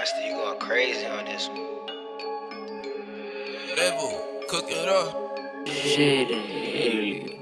Buster, you going crazy on this one. Level, cook it up. Shit,